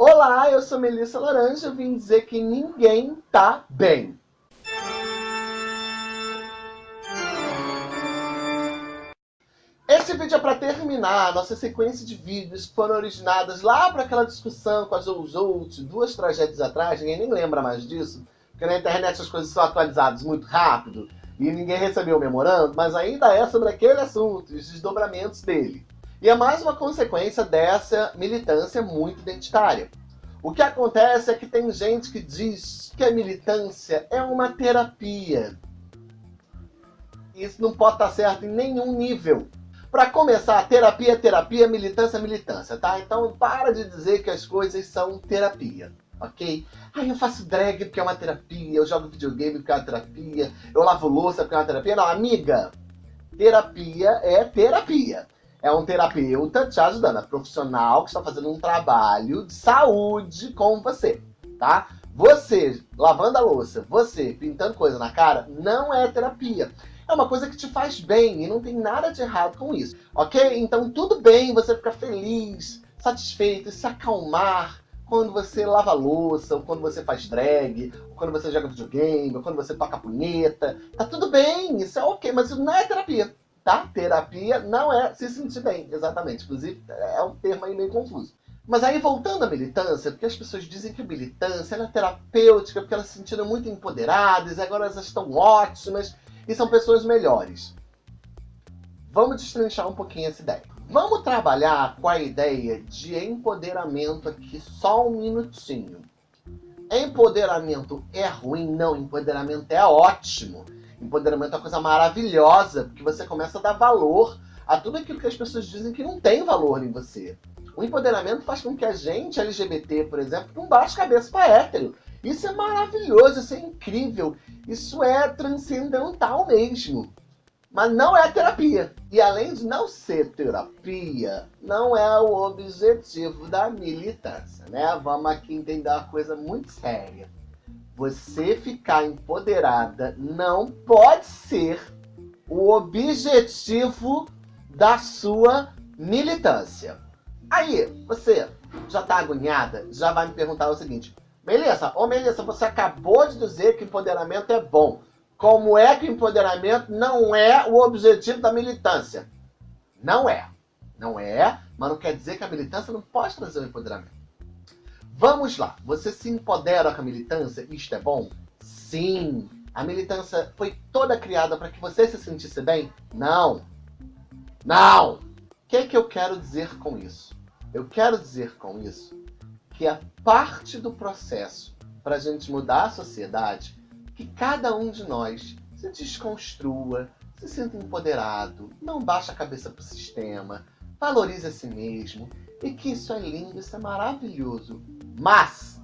Olá, eu sou Melissa Laranja, vim dizer que ninguém tá bem. Esse vídeo é para terminar a nossa sequência de vídeos que foram originadas lá para aquela discussão com a Jojo, duas tragédias atrás, ninguém nem lembra mais disso, porque na internet as coisas são atualizadas muito rápido e ninguém recebeu o memorando, mas ainda é sobre aquele assunto, os desdobramentos dele. E é mais uma consequência dessa militância muito identitária. O que acontece é que tem gente que diz que a militância é uma terapia. Isso não pode estar certo em nenhum nível. Para começar, terapia é terapia, militância é militância, tá? Então para de dizer que as coisas são terapia, ok? Ah, eu faço drag porque é uma terapia, eu jogo videogame porque é uma terapia, eu lavo louça porque é uma terapia. Não, amiga, terapia é terapia é um terapeuta te ajudando, é profissional que está fazendo um trabalho de saúde com você, tá? Você lavando a louça, você pintando coisa na cara, não é terapia. É uma coisa que te faz bem e não tem nada de errado com isso, ok? Então tudo bem você ficar feliz, satisfeito, se acalmar quando você lava louça, ou quando você faz drag, ou quando você joga videogame, ou quando você toca punheta. Tá tudo bem, isso é ok, mas isso não é terapia tá? Terapia não é se sentir bem, exatamente. Inclusive, é um termo aí meio confuso. Mas aí, voltando à militância, porque as pessoas dizem que a militância é terapêutica, porque elas se sentiram muito empoderadas, agora elas estão ótimas, e são pessoas melhores. Vamos destrinchar um pouquinho essa ideia. Vamos trabalhar com a ideia de empoderamento aqui só um minutinho. Empoderamento é ruim? Não, empoderamento é ótimo. Empoderamento é uma coisa maravilhosa, porque você começa a dar valor a tudo aquilo que as pessoas dizem que não tem valor em você. O empoderamento faz com que a gente, LGBT, por exemplo, não baixe cabeça para hétero. Isso é maravilhoso, isso é incrível, isso é transcendental mesmo. Mas não é terapia. E além de não ser terapia, não é o objetivo da militância, né? Vamos aqui entender uma coisa muito séria você ficar empoderada não pode ser o objetivo da sua militância. Aí, você já tá agoniada, já vai me perguntar o seguinte, Melissa, ô Melissa, você acabou de dizer que empoderamento é bom. Como é que empoderamento não é o objetivo da militância? Não é. Não é, mas não quer dizer que a militância não pode trazer o empoderamento. Vamos lá, você se empodera com a militância? Isto é bom? Sim! A militância foi toda criada para que você se sentisse bem? Não! Não! O que, é que eu quero dizer com isso? Eu quero dizer com isso que a parte do processo para a gente mudar a sociedade, que cada um de nós se desconstrua, se sinta empoderado, não baixa a cabeça para o sistema, valorize a si mesmo, e que isso é lindo, isso é maravilhoso. Mas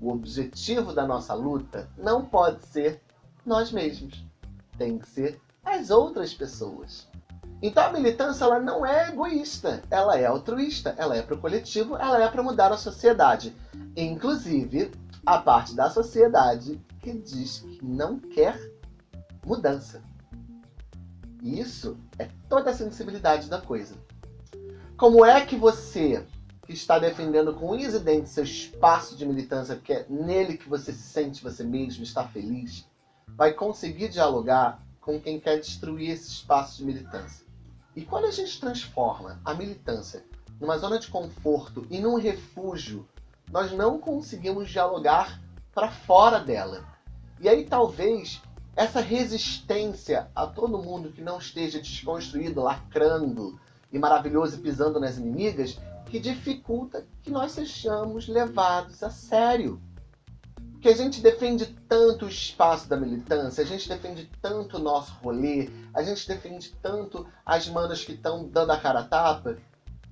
o objetivo da nossa luta não pode ser nós mesmos. Tem que ser as outras pessoas. Então a militância ela não é egoísta, ela é altruísta, ela é para o coletivo, ela é para mudar a sociedade. Inclusive a parte da sociedade que diz que não quer mudança. Isso é toda a sensibilidade da coisa. Como é que você, está defendendo com unhas e dentes seu espaço de militância, porque é nele que você se sente você mesmo, está feliz, vai conseguir dialogar com quem quer destruir esse espaço de militância? E quando a gente transforma a militância numa zona de conforto e num refúgio, nós não conseguimos dialogar para fora dela. E aí talvez essa resistência a todo mundo que não esteja desconstruído, lacrando, e maravilhoso e pisando nas inimigas, que dificulta que nós sejamos levados a sério. Porque a gente defende tanto o espaço da militância, a gente defende tanto o nosso rolê, a gente defende tanto as manas que estão dando a cara a tapa,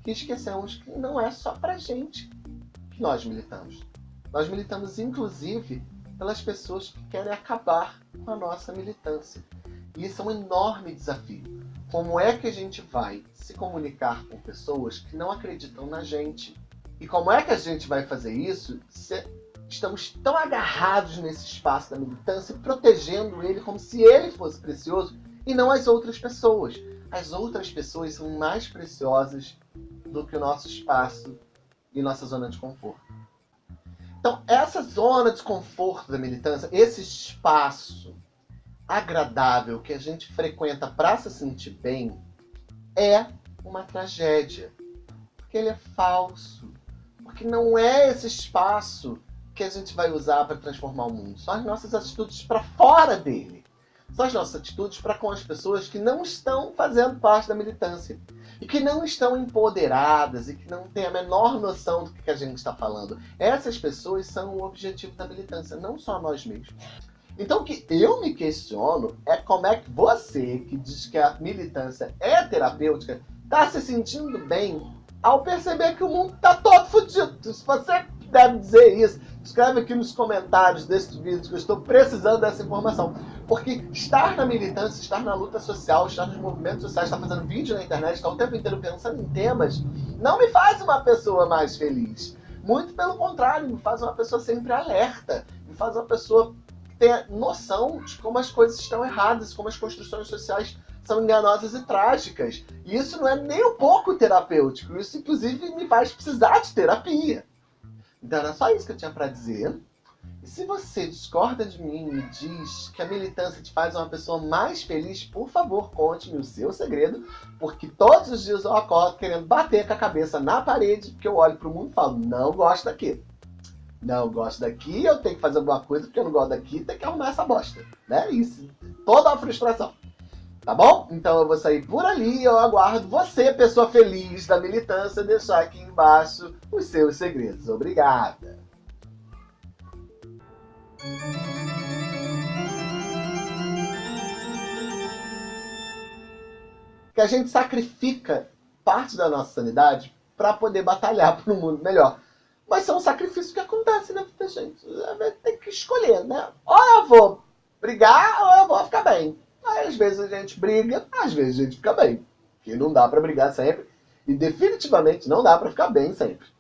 que esquecemos que não é só pra gente que nós militamos. Nós militamos, inclusive, pelas pessoas que querem acabar com a nossa militância. E isso é um enorme desafio. Como é que a gente vai se comunicar com pessoas que não acreditam na gente? E como é que a gente vai fazer isso se estamos tão agarrados nesse espaço da militância, protegendo ele como se ele fosse precioso e não as outras pessoas? As outras pessoas são mais preciosas do que o nosso espaço e nossa zona de conforto. Então, essa zona de conforto da militância, esse espaço agradável que a gente frequenta para se sentir bem, é uma tragédia. Porque ele é falso. Porque não é esse espaço que a gente vai usar para transformar o mundo. São as nossas atitudes para fora dele. São as nossas atitudes para com as pessoas que não estão fazendo parte da militância. E que não estão empoderadas e que não têm a menor noção do que a gente está falando. Essas pessoas são o objetivo da militância, não só nós mesmos. Então o que eu me questiono é como é que você, que diz que a militância é terapêutica, está se sentindo bem ao perceber que o mundo está todo fodido. Se você deve dizer isso, escreve aqui nos comentários desse vídeo que eu estou precisando dessa informação. Porque estar na militância, estar na luta social, estar nos movimentos sociais, estar fazendo vídeo na internet, estar o tempo inteiro pensando em temas, não me faz uma pessoa mais feliz. Muito pelo contrário, me faz uma pessoa sempre alerta, me faz uma pessoa tenha noção de como as coisas estão erradas, como as construções sociais são enganosas e trágicas. E isso não é nem um pouco terapêutico, isso inclusive me faz precisar de terapia. Então era só isso que eu tinha para dizer. E se você discorda de mim e diz que a militância te faz uma pessoa mais feliz, por favor, conte-me o seu segredo, porque todos os dias eu acordo querendo bater com a cabeça na parede, porque eu olho para o mundo e falo, não gosto daqui. Não gosto daqui, eu tenho que fazer alguma coisa, porque eu não gosto daqui, tem que arrumar essa bosta. Né? Isso, toda a frustração. Tá bom? Então eu vou sair por ali e eu aguardo você, pessoa feliz da militância, deixar aqui embaixo os seus segredos. Obrigada! Que a gente sacrifica parte da nossa sanidade para poder batalhar por um mundo melhor. Mas são sacrifícios que acontecem na vida da gente. Tem que escolher, né? Ou eu vou brigar ou eu vou ficar bem. Aí, às vezes a gente briga, às vezes a gente fica bem. Porque não dá para brigar sempre. E definitivamente não dá para ficar bem sempre.